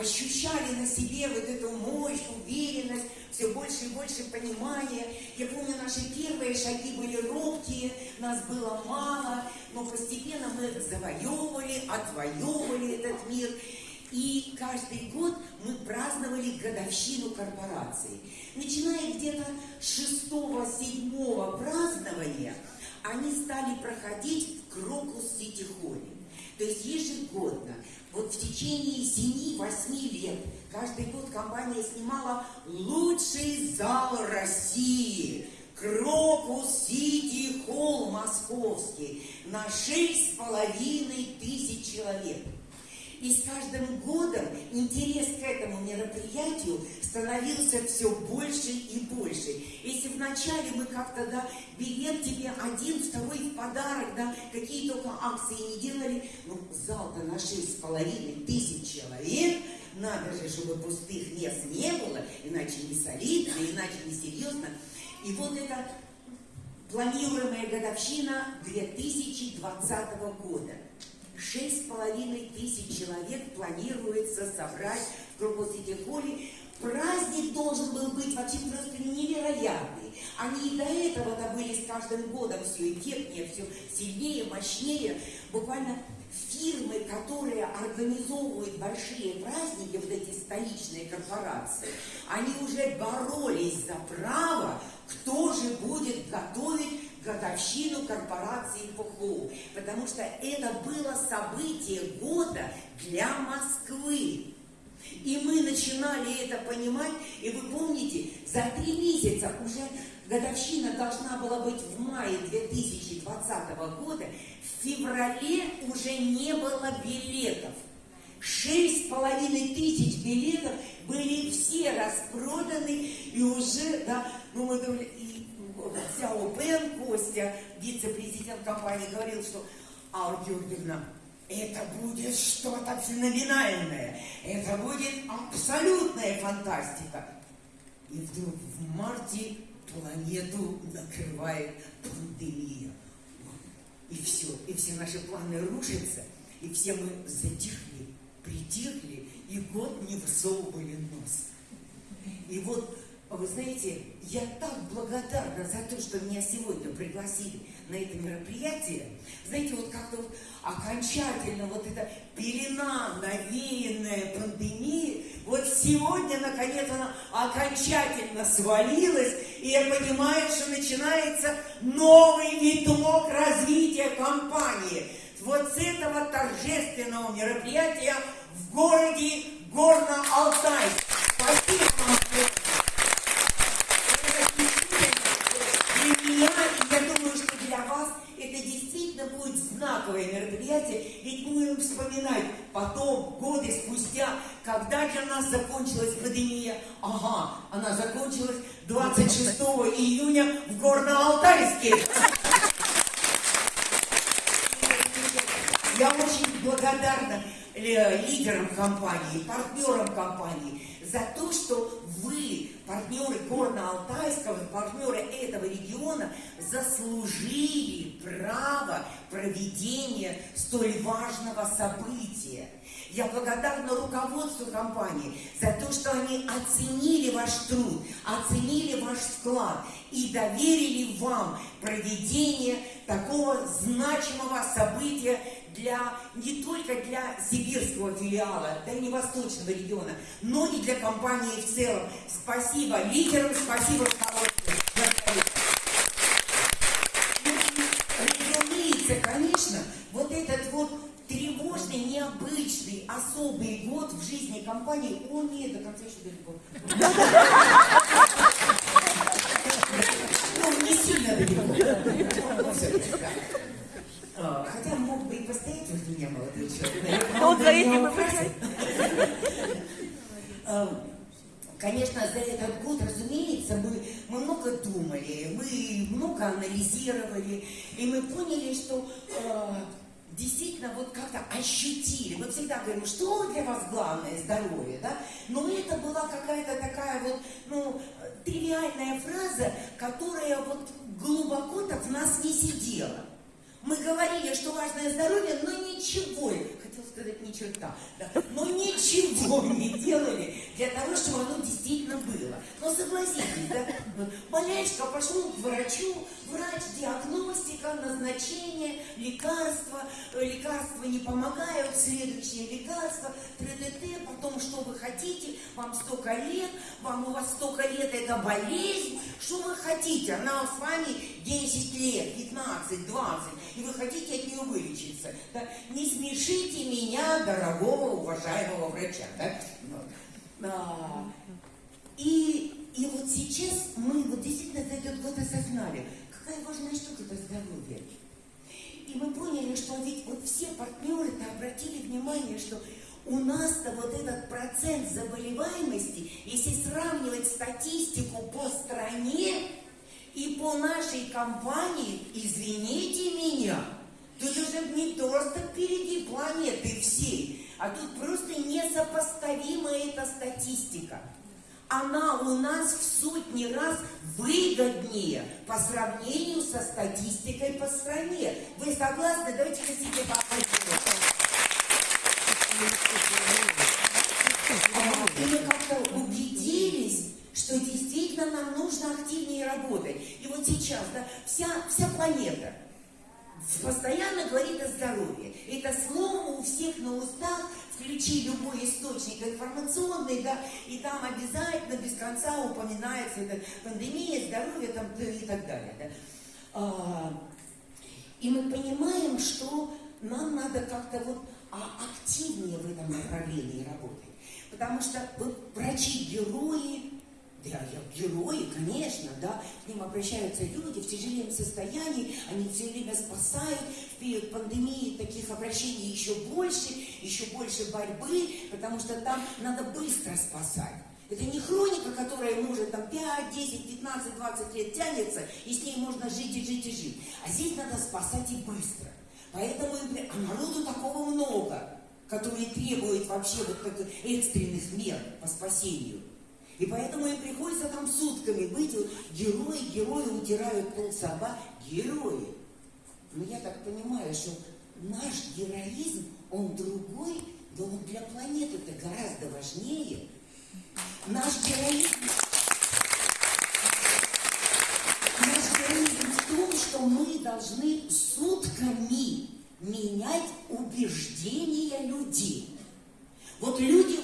ощущали на себе вот эту мощь, уверенность, все больше и больше понимания. Я помню, наши первые шаги были робкие, нас было мало, но постепенно мы завоевывали, отвоевывали этот мир. И каждый год мы праздновали годовщину корпорации. Начиная где-то шестого-седьмого празднования, они стали проходить в Крокус Сити Холле. То есть ежегодно, вот в течение 7-8 лет, каждый год компания снимала лучший зал России. Крокус Сити Холл московский на 6,5 тысяч человек. И с каждым годом интерес к этому мероприятию становился все больше и больше. Если вначале мы как-то, да, билет тебе один, второй в подарок, да, какие только акции не делали, ну, зал-то на шесть с половиной тысяч человек, надо же, чтобы пустых мест не было, иначе не солидно, иначе не серьезно. И вот это планируемая годовщина 2020 года – Шесть с половиной тысяч человек планируется собрать в Крокус-Сити-Холле. Праздник должен был быть вообще просто невероятный. Они и до этого-то были с каждым годом все эффектнее, все сильнее, мощнее. Буквально фирмы, которые организовывают большие праздники, вот эти столичные корпорации, они уже боролись за право, кто же будет готовить годовщину корпорации ПХУ, потому что это было событие года для Москвы. И мы начинали это понимать, и вы помните, за три месяца уже годовщина должна была быть в мае 2020 года, в феврале уже не было билетов. Шесть с половиной тысяч билетов были все распроданы, и уже, да, ну мы думали, и Сяо Бен, Костя, вице-президент компании, говорил, что Алла Георгиевна, это будет что-то феноменальное, это будет абсолютная фантастика. И вдруг в марте планету накрывает пандемия. И все, и все наши планы рушатся, и все мы затихли, притихли, и год не высовывали нос. И вот вы знаете, я так благодарна за то, что меня сегодня пригласили на это мероприятие. Знаете, вот как-то вот окончательно вот эта пелена, навеянная пандемией, вот сегодня, наконец, она окончательно свалилась, и я понимаю, что начинается новый виток развития компании. Вот с этого торжественного мероприятия в городе Горно-Алтайск. Спасибо вам. знаковое мероприятие, ведь мы будем вспоминать потом, годы спустя, когда для нас закончилась пандемия. Ага, она закончилась 26 июня в Горно-Алтайске. Я очень благодарна э, лидерам компании, партнерам компании за то, что вы, партнеры Горно-Алтайского, партнеры этого региона, заслужили право проведения столь важного события. Я благодарна руководству компании за то, что они оценили ваш труд, оценили ваш вклад и доверили вам проведение такого значимого события для, не только для сибирского филиала, да и не восточного региона, но и для компании в целом. Спасибо лидерам, спасибо руководству. Разумеется, конечно, вот этот вот тревожный, необычный, особый год в жизни компании, он не до конца еще далеко. Ну, не сильно далеко. А, хотя мог бы и постоять возле меня молодой человек. Он за этим и а, Конечно, за этот год, разумеется, мы, мы много думали, мы много анализировали, и мы поняли, что э, действительно вот как-то ощутили. Мы всегда говорим, что для вас главное здоровье, да? Но это была какая-то такая вот, ну, тривиальная фраза, которая вот глубоко так в нас не сидела. Мы говорили, что важное здоровье, но ничего, сказать ни черта, да, но ничего не делали для того, чтобы оно действительно было. Но согласитесь, да, болячка, пошел к врачу, врач, диагностика, назначение, лекарства, лекарства не помогают, следующее лекарство, ТДТ, потом что вы хотите, вам столько лет, вам у вас столько лет это болезнь, что вы хотите, она с вами 10 лет, 15, 20, и вы хотите от нее вылечиться. Да? Не смешите меня, дорогого, уважаемого врача. Да? А, и, и вот сейчас мы вот действительно за этот год осознали, какая важная штука это здоровье. И мы поняли, что ведь вот все партнеры-то обратили внимание, что у нас-то вот этот процент заболеваемости, если сравнивать статистику по стране, и по нашей компании, извините меня, тут уже не просто впереди планеты всей, а тут просто несопоставимая эта статистика. Она у нас в сотни раз выгоднее по сравнению со статистикой по стране. Вы согласны? Давайте-ка себе поаплодируем. Мы как-то убедились, что действительно нам нужно активнее работать. И вот сейчас, да, вся, вся планета постоянно говорит о здоровье. Это слово у всех на устах, включи любой источник информационный, да, и там обязательно без конца упоминается это пандемия, здоровье там, и так далее. Да. А, и мы понимаем, что нам надо как-то вот а, активнее в этом направлении работать. Потому что вот врачи-герои, да, герои, конечно, да, к ним обращаются люди в тяжелом состоянии, они все время спасают. В период пандемии таких обращений еще больше, еще больше борьбы, потому что там надо быстро спасать. Это не хроника, которая может там 5, 10, 15, 20 лет тянется, и с ней можно жить и жить и жить. А здесь надо спасать и быстро. Поэтому а народу такого много, которые требуют вообще вот таких экстренных мер по спасению. И поэтому им приходится там сутками быть. Вот, герои, герои утирают пол собак. Герои. Но я так понимаю, что наш героизм, он другой, но он для планеты это гораздо важнее. Наш героизм... Наш героизм в том, что мы должны сутками менять убеждения людей. Вот люди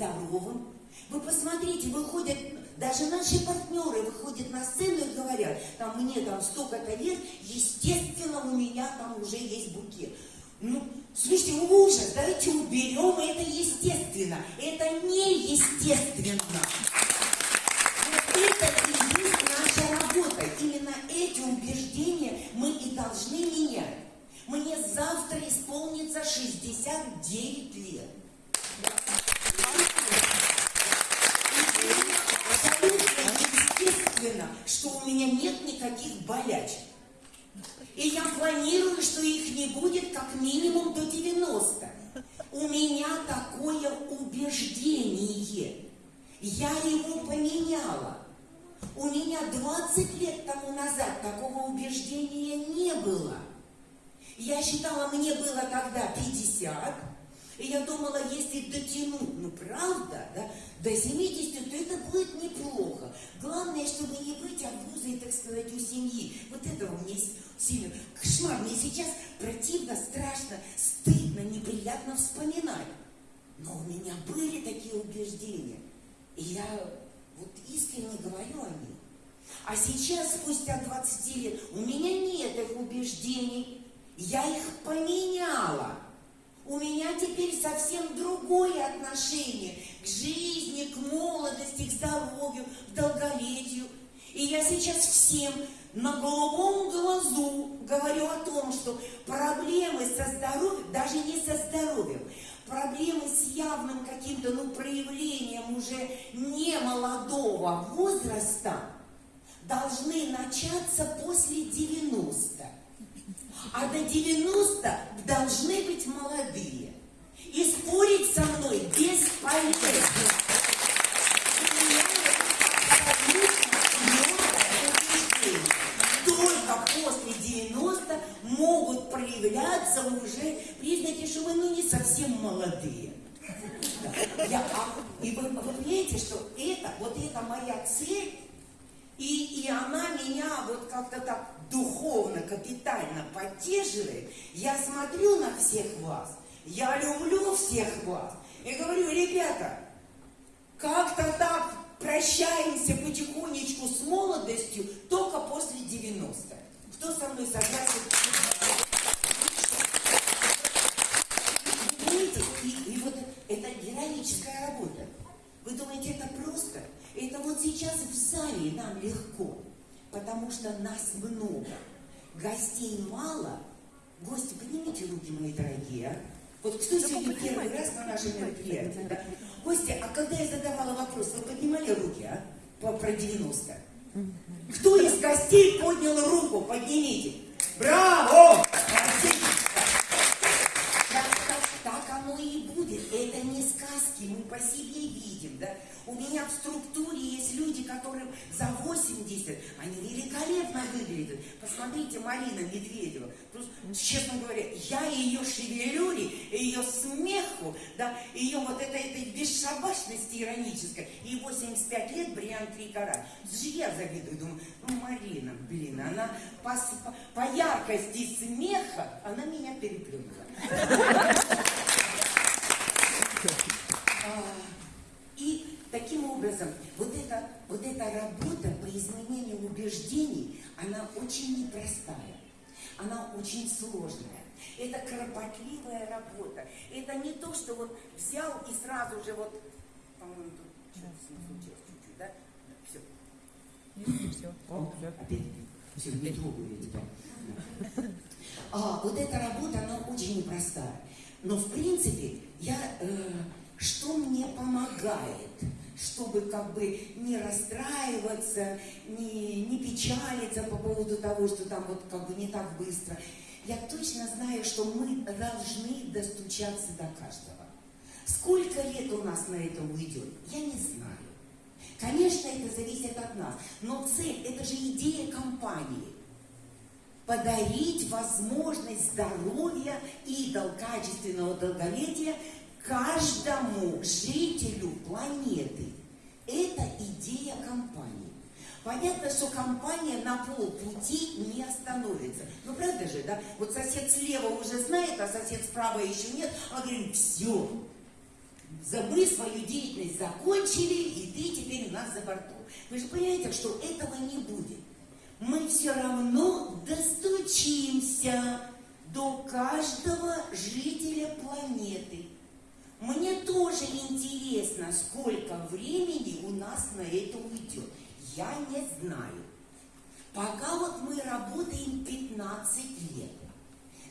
здоровым. Вы посмотрите, выходят, даже наши партнеры выходят на сцену и говорят, там мне там столько-то лет, естественно, у меня там уже есть букет. Ну, слушайте, ужас, давайте уберем это естественно. Это неестественно. Вот это и есть наша работа. Именно эти убеждения мы и должны менять. Мне завтра исполнится 69 лет. Естественно, что у меня нет никаких болячек. И я планирую, что их не будет как минимум до 90. У меня такое убеждение. Я его поменяла. У меня 20 лет тому назад такого убеждения не было. Я считала, мне было тогда 50, и я думала, если дотянуть, ну правда, да, до 70, то это будет неплохо. Главное, чтобы не быть обузой, так сказать, у семьи. Вот этого мне сильно кошмар. Мне сейчас противно, страшно, стыдно, неприятно вспоминать. Но у меня были такие убеждения. И я вот искренне говорю о них. А сейчас, спустя 20 лет, у меня нет их убеждений, я их поменяла. У меня теперь совсем другое отношение к жизни, к молодости, к здоровью, к долголетию. И я сейчас всем на голубом глазу говорю о том, что проблемы со здоровьем, даже не со здоровьем, проблемы с явным каким-то ну, проявлением уже не молодого возраста должны начаться после 90. А до 90 должны быть молодые. И спорить со мной бесполезно. Только после 90 могут проявляться уже признаки, что вы ну, не совсем молодые. Я, а, и вы, вы понимаете, что это, вот это моя цель, и, и она меня вот как-то так духовно, капитально поддерживает. Я смотрю на всех вас, я люблю всех вас. И говорю, ребята, как-то так прощаемся потихонечку с молодостью только после 90. Кто со мной согласен? И, и вот это героическая работа. Вы думаете, это просто? Это вот сейчас в зале нам легко, потому что нас много, гостей мало. Гости, поднимите руки, мои дорогие? Вот кто сегодня первый раз на нашем мероприятии, да? Гости, а когда я задавала вопрос, вы поднимали руки, а? По, про 90. Кто из гостей поднял руку? Поднимите. Браво! Так, так, так оно и будет. Это не сказки, мы по себе видим, да? У меня в структуре есть люди, которым за 80, они великолепно выглядят. Посмотрите, Марина Медведева. Просто, честно говоря, я ее шевелюре, ее смеху, да, ее вот этой, этой бесшабашности иронической, и 85 лет бриллиант три карат. Я завидую, думаю, ну, Марина, блин, она по, по яркости смеха, она меня переплюнула. А, и Таким образом, вот эта, вот эта работа по изменению убеждений, она очень непростая, она очень сложная. Это кропотливая работа. Это не то, что вот взял и сразу же вот, по-моему, тут что-то случилось чуть-чуть, да? Все. Нет, все. О, все. Опять. Все, не трогаю я тебя. А, вот эта работа, она очень непростая. Но, в принципе, я, э, что мне помогает? чтобы как бы не расстраиваться, не, не печалиться по поводу того, что там вот как бы не так быстро. Я точно знаю, что мы должны достучаться до каждого. Сколько лет у нас на это уйдет, я не знаю. Конечно, это зависит от нас, но цель, это же идея компании. Подарить возможность здоровья и качественного долголетия каждому жителю планеты. Это идея компании. Понятно, что компания на полпути не остановится. Ну, правда же, да? Вот сосед слева уже знает, а сосед справа еще нет. Он говорит, все, мы свою деятельность закончили, и ты теперь у нас за бортом. Вы же понимаете, что этого не будет. Мы все равно достучимся до каждого жителя планеты. Мне тоже интересно, сколько времени у нас на это уйдет. Я не знаю. Пока вот мы работаем 15 лет.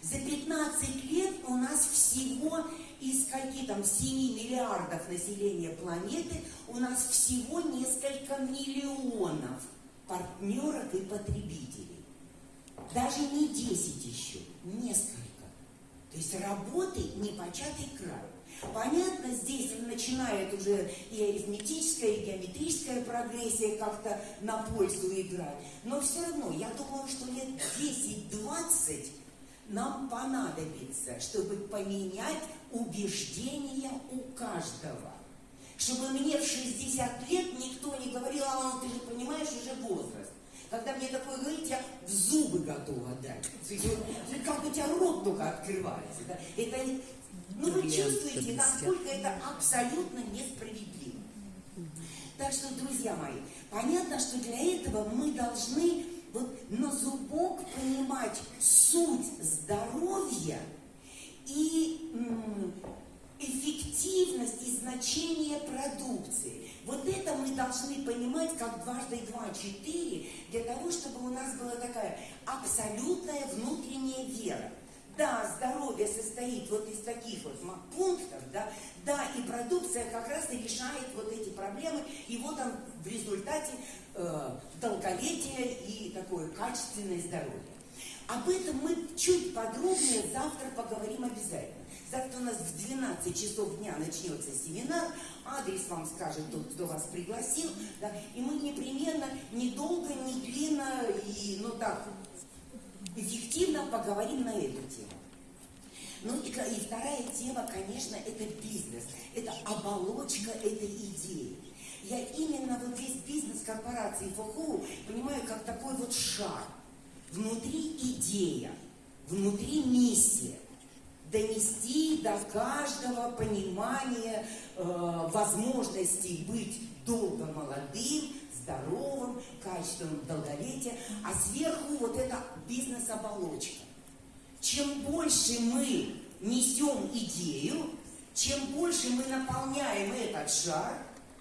За 15 лет у нас всего из каких там 7 миллиардов населения планеты, у нас всего несколько миллионов партнеров и потребителей. Даже не 10 еще, несколько. То есть работы непочатый край. Понятно, здесь начинает уже и арифметическая, и геометрическая прогрессия как-то на пользу играть. Но все равно, я думаю, что лет 10-20 нам понадобится, чтобы поменять убеждения у каждого. Чтобы мне в 60 лет никто не говорил, а ты же понимаешь, уже возраст. Когда мне такое говорить, я в зубы готова дать. Как у тебя рот только открывается. Да? Это ну вы чувствуете, насколько это абсолютно несправедливо. Так что, друзья мои, понятно, что для этого мы должны вот на зубок понимать суть здоровья и эффективность и назначение продукции. Вот это мы должны понимать как дважды два четыре, для того, чтобы у нас была такая абсолютная внутренняя вера. Да, здоровье состоит вот из таких вот пунктов, да, да, и продукция как раз и решает вот эти проблемы, и вот он в результате э, долголетие и такое качественное здоровье. Об этом мы чуть подробнее завтра поговорим обязательно. Завтра у нас в 12 часов дня начнется семинар, адрес вам скажет тот, кто вас пригласил, да, и мы непременно, недолго, не длинно и, ну так, эффективно поговорим на эту тему. Ну и, и вторая тема, конечно, это бизнес, это оболочка этой идеи. Я именно вот весь бизнес корпорации ФОХУ понимаю как такой вот шар. Внутри идея, внутри миссия – донести до каждого понимания э, возможностей быть долго молодым, здоровым, качественным долголетия, а сверху вот эта бизнес-оболочка. Чем больше мы несем идею, чем больше мы наполняем этот шар,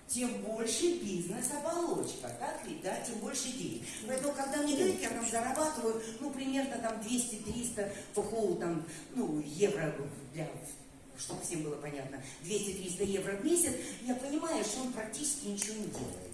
тем больше бизнес-оболочка, так ведь, да, тем больше денег. Поэтому, когда мне говорят, я там зарабатываю, ну, примерно там 200-300 ФХУ, там, ну, евро для чтобы всем было понятно, 200-300 евро в месяц, я понимаю, что он практически ничего не делает?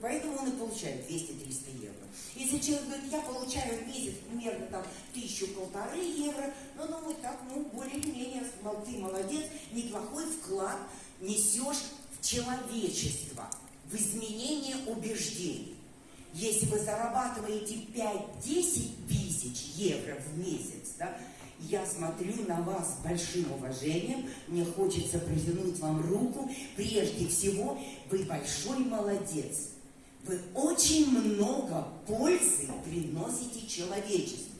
Поэтому он и получает 200-300 евро. Если человек говорит, я получаю в месяц примерно там тысячу-полторы евро, ну, ну, так, ну, более-менее, ты молодец, неплохой вклад несешь человечества, в изменение убеждений. Если вы зарабатываете 5-10 тысяч евро в месяц, да, я смотрю на вас с большим уважением, мне хочется протянуть вам руку. Прежде всего, вы большой молодец. Вы очень много пользы приносите человечеству.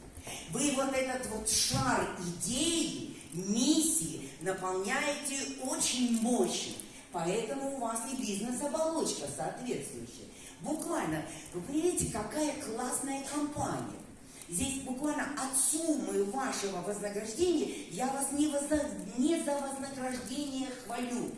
Вы вот этот вот шар идеи, миссии наполняете очень мощно. Поэтому у вас и бизнес-оболочка соответствующая. Буквально, вы понимаете, какая классная компания. Здесь буквально от суммы вашего вознаграждения я вас не, возна... не за вознаграждение хвалю,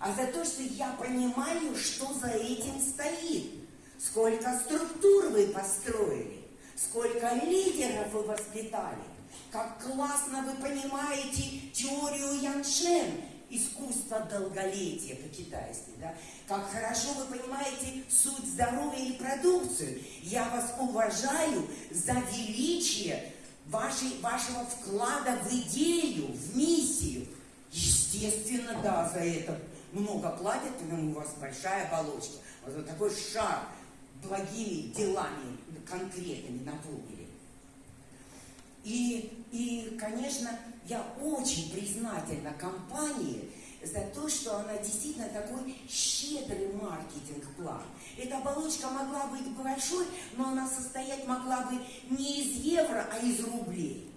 а за то, что я понимаю, что за этим стоит. Сколько структур вы построили, сколько лидеров вы воспитали, как классно вы понимаете теорию Яншен искусство долголетия по-китайски, да? Как хорошо вы понимаете суть здоровья и продукцию. Я вас уважаю за величие вашей, вашего вклада в идею, в миссию. Естественно, да, за это много платят, потому у вас большая оболочка. Вот такой шар благими делами конкретными наполнили. И, и, конечно, я очень признательна компании за то, что она действительно такой щедрый маркетинг-план. Эта оболочка могла быть большой, но она состоять могла бы не из евро, а из рублей.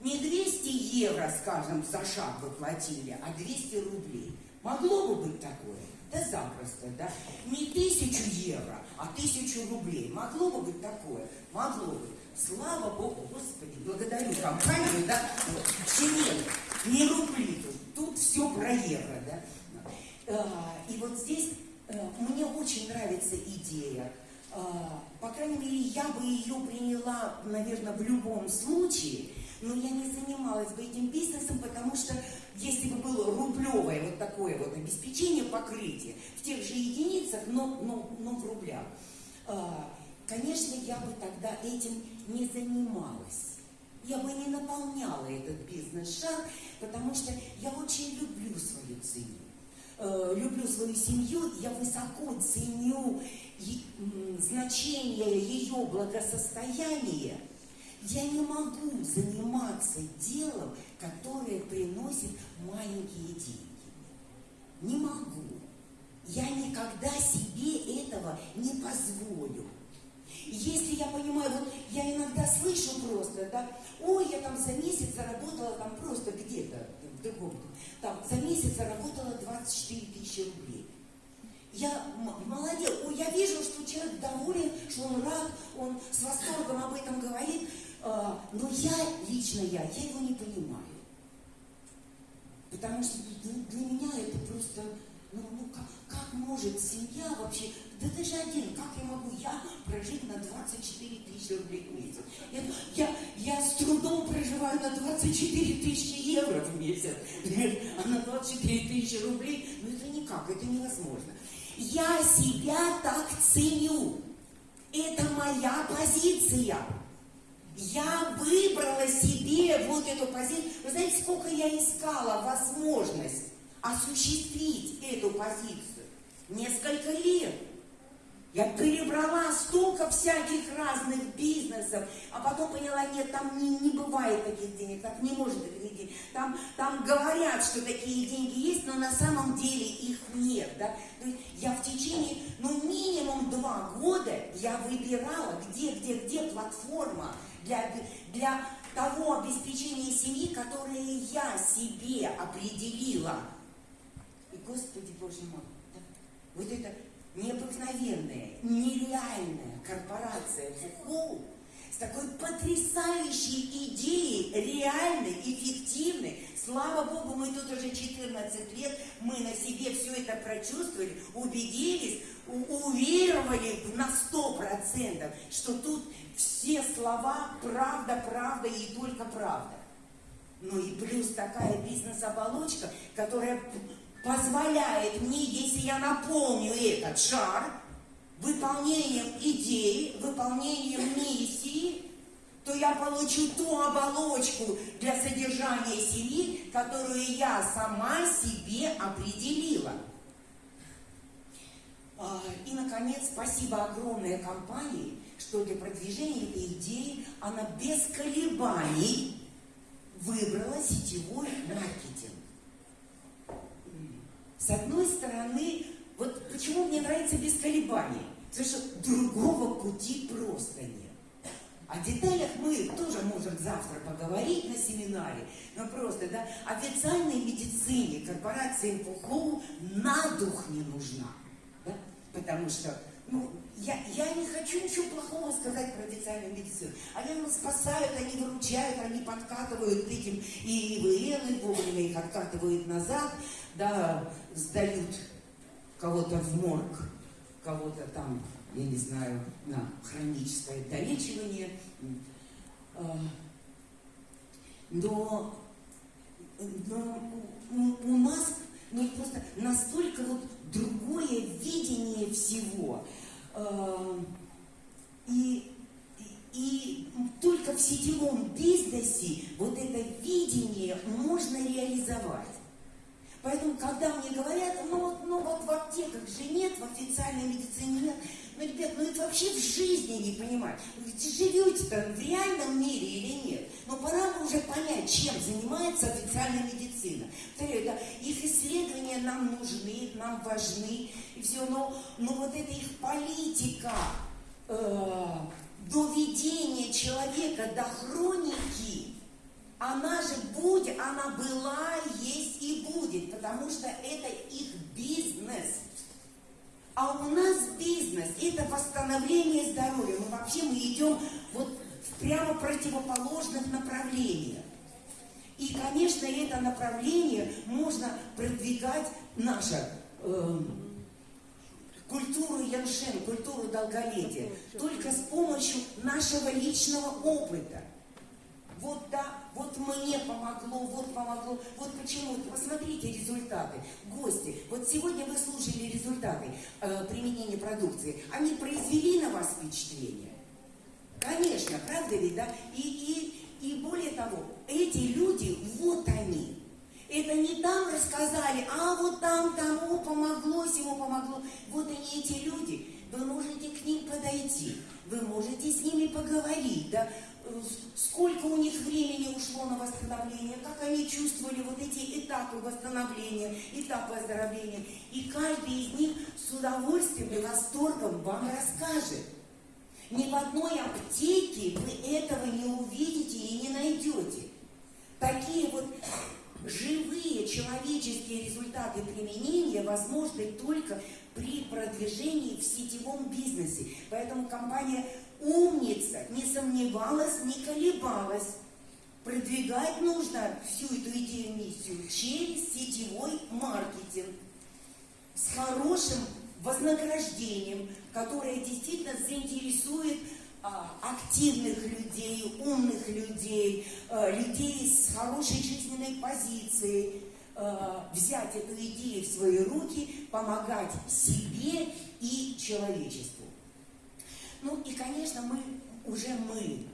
Не 200 евро, скажем, за шаг вы платили, а 200 рублей. Могло бы быть такое? Да запросто, да? Не тысячу евро, а тысячу рублей. Могло бы быть такое? Могло бы. Слава Богу, Господи, благодарю компанию, да, нет, не рубли тут, тут все про евро, да. А, и вот здесь э, мне очень нравится идея, а, по крайней мере, я бы ее приняла, наверное, в любом случае, но я не занималась бы этим бизнесом, потому что если бы было рублевое вот такое вот обеспечение, покрытие в тех же единицах, но, но, но в рублях, а, конечно, я бы тогда этим не занималась. Я бы не наполняла этот бизнес-шаг, потому что я очень люблю свою семью. Э, люблю свою семью, я высоко ценю значение ее благосостояния. Я не могу заниматься делом, которое приносит маленькие деньги. Не могу. Я никогда себе этого не позволю. Если я понимаю, вот я иногда слышу просто, да, ой, я там за месяц заработала там просто где-то в другом, там за месяц заработала 24 тысячи рублей. Я молодец, ой, я вижу, что человек доволен, что он рад, он с восторгом об этом говорит, э, но я, лично я, я его не понимаю. Потому что для меня это просто, ну, ну как, как может семья вообще, да ты же один, как я могу я прожить на 24 тысячи рублей в месяц? Я, я, я с трудом проживаю на 24 тысячи евро в месяц, а на 24 тысячи рублей, ну это никак, это невозможно. Я себя так ценю. Это моя позиция. Я выбрала себе вот эту позицию. Вы знаете, сколько я искала возможность осуществить эту позицию? Несколько лет. Я перебрала столько всяких разных бизнесов, а потом поняла, нет, там не, не бывает таких денег, так не может быть денег. Там, там говорят, что такие деньги есть, но на самом деле их нет. Да? То есть я в течение, ну, минимум два года я выбирала, где, где, где платформа для, для того обеспечения семьи, которое я себе определила. Господи Боже мой, да, вот это необыкновенная, нереальная корпорация ФУХУ с такой потрясающей идеей, реальной, эффективной. Слава Богу, мы тут уже 14 лет, мы на себе все это прочувствовали, убедились, уверовали на 100%, что тут все слова правда, правда и только правда. Ну и плюс такая бизнес-оболочка, которая позволяет мне, если я наполню этот шар выполнением идеи, выполнением миссии, то я получу ту оболочку для содержания семьи, которую я сама себе определила. А, и, наконец, спасибо огромной компании, что для продвижения этой идеи она без колебаний выбрала сетевой маркетинг. С одной стороны, вот почему мне нравится без колебаний? Потому что другого пути просто нет. О деталях мы тоже можем завтра поговорить на семинаре, но просто, да, официальной медицине корпорации МФУ на дух не нужна, да, потому что, ну, я, я не хочу ничего плохого сказать про официальную медицину. Они нас спасают, они выручают, они подкатывают этим и ИВЛ, и вовремя их откатывают назад, да, сдают кого-то в морг, кого-то там, я не знаю, на хроническое долечивание. А, но, но у нас ну, просто настолько вот другое видение всего. А, и, и только в сетевом бизнесе вот это видение можно реализовать. Поэтому, когда мне говорят, ну вот, ну вот в аптеках же нет, в официальной медицине нет, ну, ребят, ну это вообще в жизни не понимать. Вы живете-то в реальном мире или нет? Но пора бы уже понять, чем занимается официальная медицина. Повторяю, да, их исследования нам нужны, нам важны, и все, но, но вот эта их политика э, доведения человека до хроники, она же будет, она была, есть и будет, потому что это их бизнес. А у нас бизнес – это восстановление здоровья. Мы вообще мы идем вот в прямо противоположных направлениях. И, конечно, это направление можно продвигать наше э, культуру Яншен, культуру долголетия, только с помощью нашего личного опыта. Вот да, мне помогло, вот помогло. Вот почему. Посмотрите результаты. Гости. Вот сегодня вы слушали результаты э, применения продукции. Они произвели на вас впечатление? Конечно, правда ведь, да? И, и, и более того, эти люди, вот они. Это не там рассказали, а вот там тому помогло, всему помогло. Вот они, эти люди. Вы можете к ним подойти, вы можете с ними поговорить, да? Сколько у них времени ушло на восстановление, как они чувствовали вот эти этапы восстановления, этапы оздоровления. И каждый из них с удовольствием и восторгом вам расскажет. Ни в одной аптеке вы этого не увидите и не найдете. Такие вот живые человеческие результаты применения возможны только при продвижении в сетевом бизнесе. Поэтому компания умница, не сомневалась, не колебалась. Продвигать нужно всю эту идею, миссию через сетевой маркетинг. с хорошим вознаграждением, которое действительно заинтересует а, активных людей, умных людей, а, людей с хорошей жизненной позицией, а, взять эту идею в свои руки, помогать себе и человечеству. Ну и, конечно, мы, уже мы,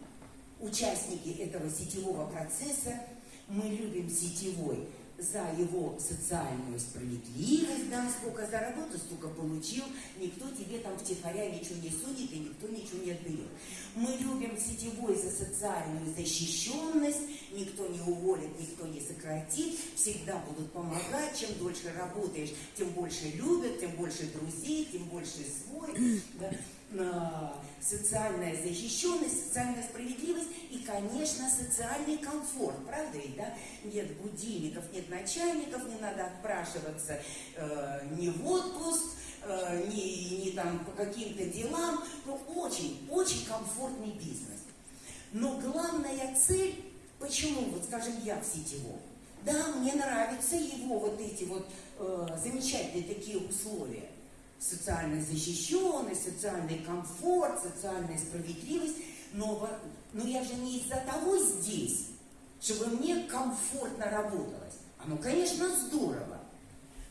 участники этого сетевого процесса, мы любим сетевой за его социальную справедливость, да, сколько заработал, столько получил, никто тебе там втихаря ничего не сунет и никто ничего не отберет. Мы любим сетевой за социальную защищенность, никто не уволит, никто не сократит, всегда будут помогать, чем дольше работаешь, тем больше любят, тем больше друзей, тем больше свой. Да социальная защищенность, социальная справедливость и, конечно, социальный комфорт, правда ведь, да? Нет будильников, нет начальников, не надо отпрашиваться э, ни в отпуск, э, ни, ни там по каким-то делам. Ну, очень, очень комфортный бизнес. Но главная цель, почему, вот скажем, я в сетевом, да, мне нравятся его вот эти вот э, замечательные такие условия социальная защищенность, социальный комфорт, социальная справедливость. Но, но я же не из-за того здесь, чтобы мне комфортно работалось. Оно, конечно, здорово.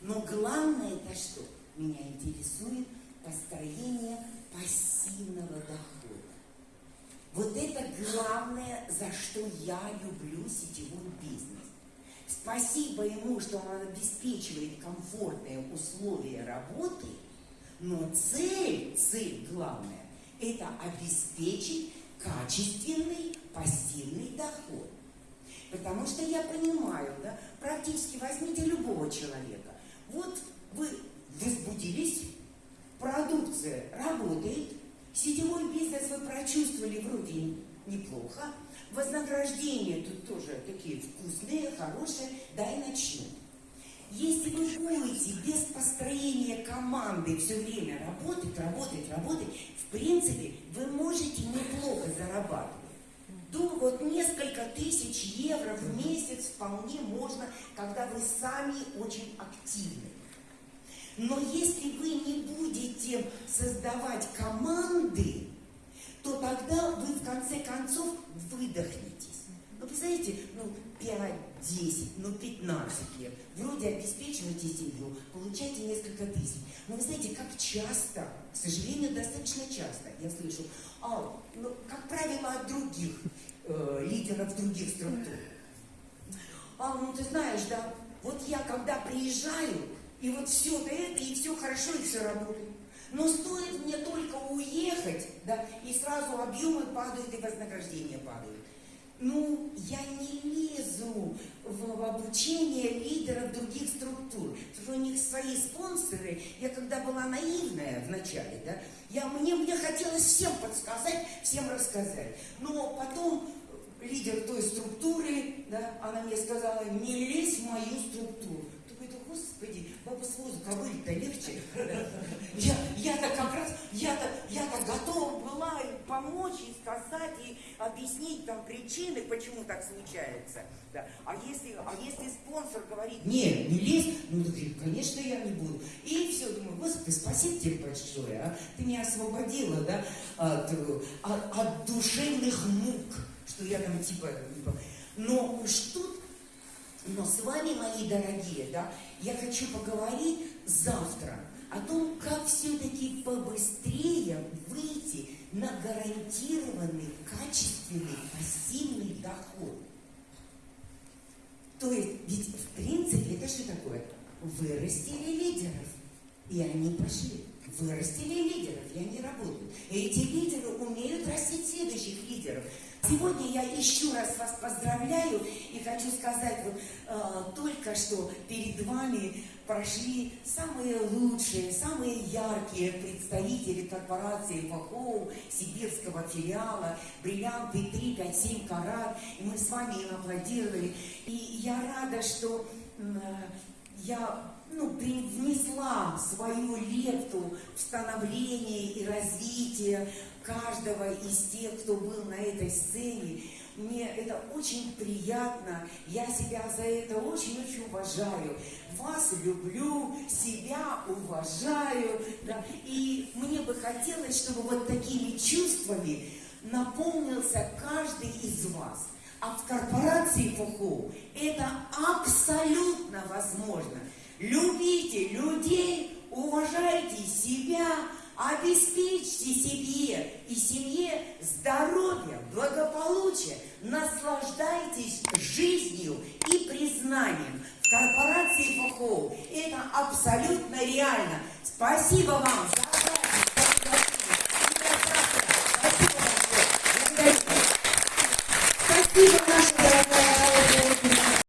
Но главное это что? Меня интересует построение пассивного дохода. Вот это главное, за что я люблю сетевой бизнес. Спасибо ему, что он обеспечивает комфортные условия работы – но цель, цель главная, это обеспечить качественный пассивный доход. Потому что я понимаю, да, практически возьмите любого человека. Вот вы возбудились, продукция работает, сетевой бизнес вы прочувствовали вроде неплохо, вознаграждения тут тоже такие вкусные, хорошие, да и начнем. Если вы будете без построения команды все время работать, работать, работать, в принципе, вы можете неплохо зарабатывать. Думаю, вот несколько тысяч евро в месяц вполне можно, когда вы сами очень активны. Но если вы не будете создавать команды, то тогда вы в конце концов выдохнетесь. Ну, представляете, ну, 5, 10, ну 15 лет, вроде обеспечиваете семью, получаете несколько тысяч. Но вы знаете, как часто, к сожалению, достаточно часто, я слышу, а, ну, как правило, от других э, лидеров других структур. А, ну ты знаешь, да, вот я когда приезжаю, и вот все это, и все хорошо, и все работает. Но стоит мне только уехать, да, и сразу объемы падают, и вознаграждения падают. Ну, я не лезу в обучение лидеров других структур, у них свои спонсоры. Я когда была наивная в начале, да, я, мне, мне хотелось всем подсказать, всем рассказать. Но потом лидер той структуры, да, она мне сказала, не лезь в мою структуру. Господи, баба с возу ковыль-то легче. Я, я-то как раз, я-то, я-то готова была помочь и сказать, и объяснить там причины, почему так случается. Да. А, если, а если спонсор говорит, нет, не лезь, ну, конечно, я не буду. И все, думаю, Господи, спасибо тебе большое, а? ты меня освободила, да, от, от, от душевных мук, что я там типа... Но что но с вами, мои дорогие, да, я хочу поговорить завтра о том, как все-таки побыстрее выйти на гарантированный, качественный, пассивный доход. То есть, ведь в принципе, это что такое? Вырастили лидеров, и они пошли. Вырастили лидеров, и они работают. Эти лидеры умеют растить следующих лидеров. Сегодня я еще раз вас поздравляю и хочу сказать, вот э, только что перед вами прошли самые лучшие, самые яркие представители корпорации ФАХОУ, сибирского филиала, бриллианты 3, 5, 7 карат, и мы с вами им аплодировали. И я рада, что э, я ну, внесла свою лепту в становление и развитие каждого из тех, кто был на этой сцене. мне это очень приятно. Я себя за это очень-очень уважаю. Вас люблю, себя уважаю. Да, и мне бы хотелось, чтобы вот такими чувствами наполнился каждый из вас. А в корпорации ФУХУ это абсолютно возможно. Любите людей, уважайте себя, обеспечьте себе и семье здоровье, благополучие, наслаждайтесь жизнью и признанием. В корпорации ФУХУ это абсолютно реально. Спасибо вам y